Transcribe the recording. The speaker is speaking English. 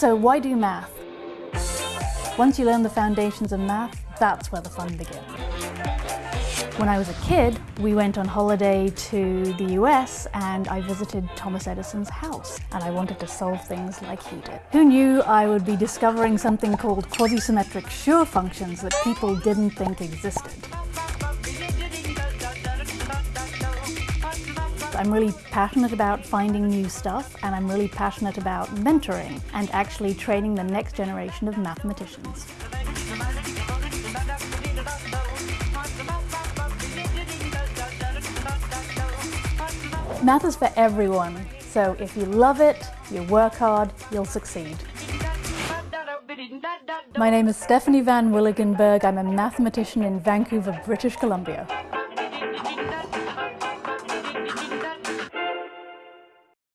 So why do math? Once you learn the foundations of math, that's where the fun begins. When I was a kid, we went on holiday to the US and I visited Thomas Edison's house and I wanted to solve things like he did. Who knew I would be discovering something called quasi-symmetric functions that people didn't think existed? I'm really passionate about finding new stuff and I'm really passionate about mentoring and actually training the next generation of mathematicians. Math is for everyone, so if you love it, you work hard, you'll succeed. My name is Stephanie Van Willigenburg. I'm a mathematician in Vancouver, British Columbia.